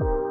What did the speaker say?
you